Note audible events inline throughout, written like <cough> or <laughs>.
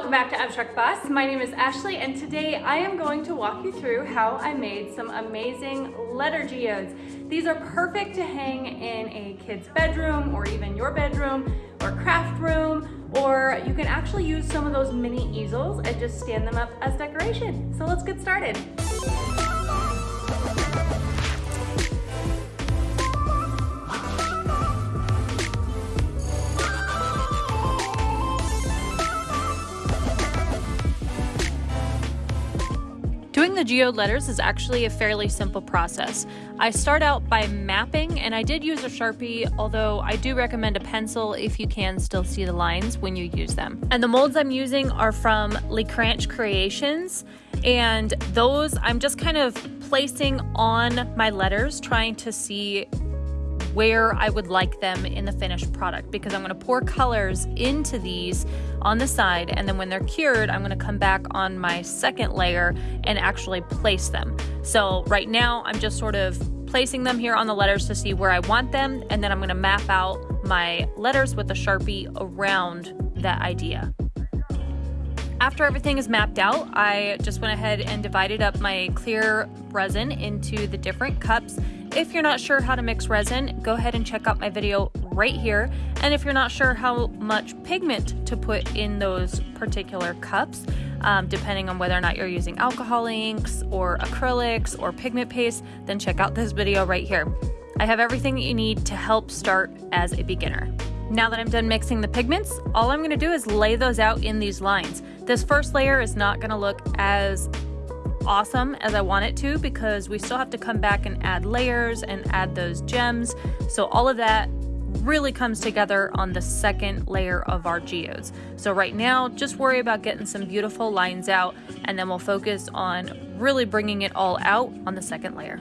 welcome back to Abstract Boss. My name is Ashley and today I am going to walk you through how I made some amazing letter geodes. These are perfect to hang in a kid's bedroom or even your bedroom or craft room or you can actually use some of those mini easels and just stand them up as decoration. So let's get started. The geode letters is actually a fairly simple process. I start out by mapping and I did use a Sharpie, although I do recommend a pencil if you can still see the lines when you use them. And the molds I'm using are from LeCranch Creations and those I'm just kind of placing on my letters trying to see where I would like them in the finished product because I'm going to pour colors into these on the side and then when they're cured I'm going to come back on my second layer and actually place them. So right now I'm just sort of placing them here on the letters to see where I want them and then I'm going to map out my letters with a Sharpie around that idea. After everything is mapped out, I just went ahead and divided up my clear resin into the different cups if you're not sure how to mix resin, go ahead and check out my video right here. And if you're not sure how much pigment to put in those particular cups, um, depending on whether or not you're using alcohol inks or acrylics or pigment paste, then check out this video right here. I have everything that you need to help start as a beginner. Now that I'm done mixing the pigments, all I'm gonna do is lay those out in these lines. This first layer is not gonna look as awesome as I want it to because we still have to come back and add layers and add those gems. So all of that really comes together on the second layer of our geodes. So right now, just worry about getting some beautiful lines out and then we'll focus on really bringing it all out on the second layer.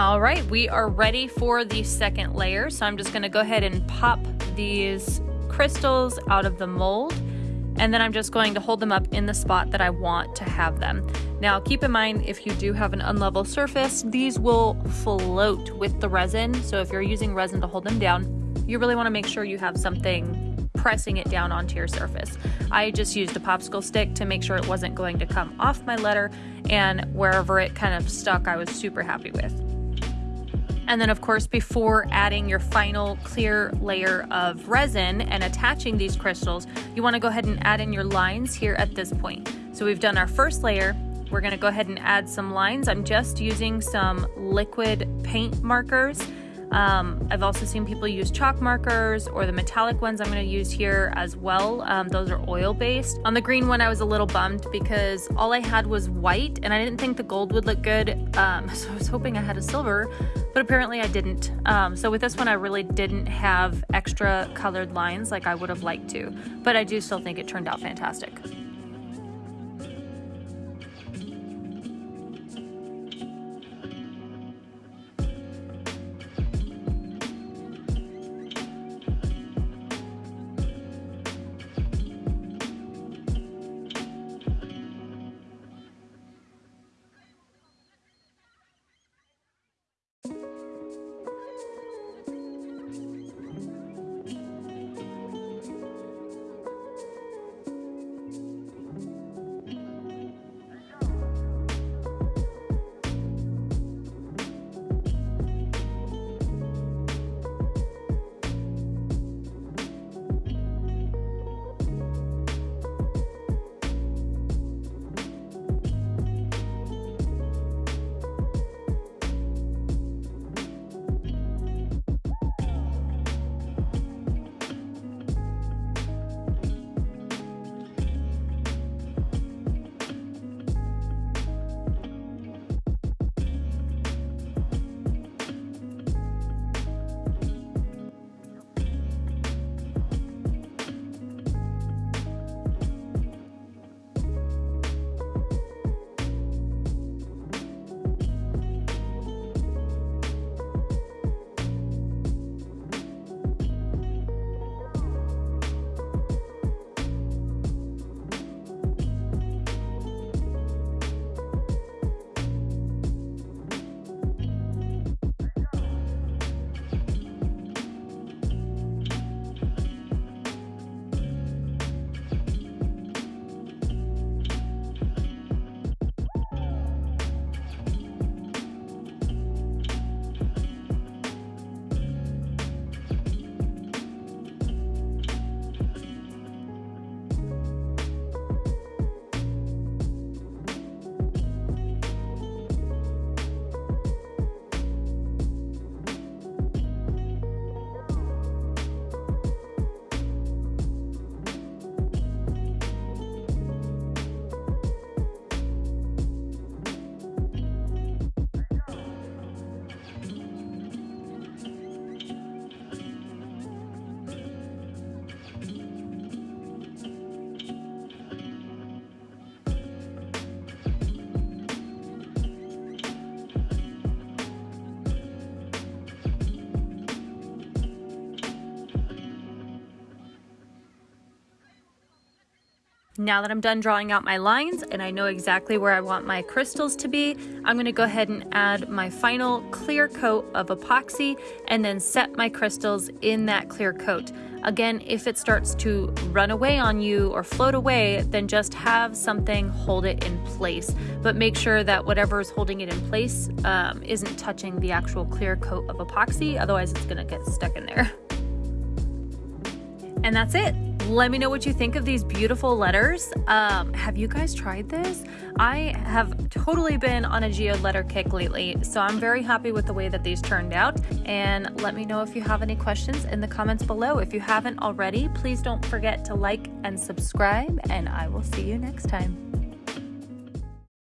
All right, we are ready for the second layer. So I'm just gonna go ahead and pop these crystals out of the mold and then I'm just going to hold them up in the spot that I want to have them. Now keep in mind if you do have an unlevel surface, these will float with the resin. So if you're using resin to hold them down, you really wanna make sure you have something pressing it down onto your surface. I just used a popsicle stick to make sure it wasn't going to come off my letter and wherever it kind of stuck, I was super happy with. And then of course, before adding your final clear layer of resin and attaching these crystals, you wanna go ahead and add in your lines here at this point. So we've done our first layer, we're gonna go ahead and add some lines. I'm just using some liquid paint markers um, I've also seen people use chalk markers or the metallic ones I'm going to use here as well. Um, those are oil based. On the green one, I was a little bummed because all I had was white and I didn't think the gold would look good. Um, <laughs> so I was hoping I had a silver, but apparently I didn't. Um, so with this one, I really didn't have extra colored lines like I would have liked to, but I do still think it turned out fantastic. Now that I'm done drawing out my lines and I know exactly where I want my crystals to be, I'm gonna go ahead and add my final clear coat of epoxy and then set my crystals in that clear coat. Again, if it starts to run away on you or float away, then just have something hold it in place. But make sure that whatever is holding it in place um, isn't touching the actual clear coat of epoxy, otherwise it's gonna get stuck in there. And that's it. Let me know what you think of these beautiful letters. Um, have you guys tried this? I have totally been on a geode letter kick lately, so I'm very happy with the way that these turned out. And let me know if you have any questions in the comments below. If you haven't already, please don't forget to like and subscribe, and I will see you next time.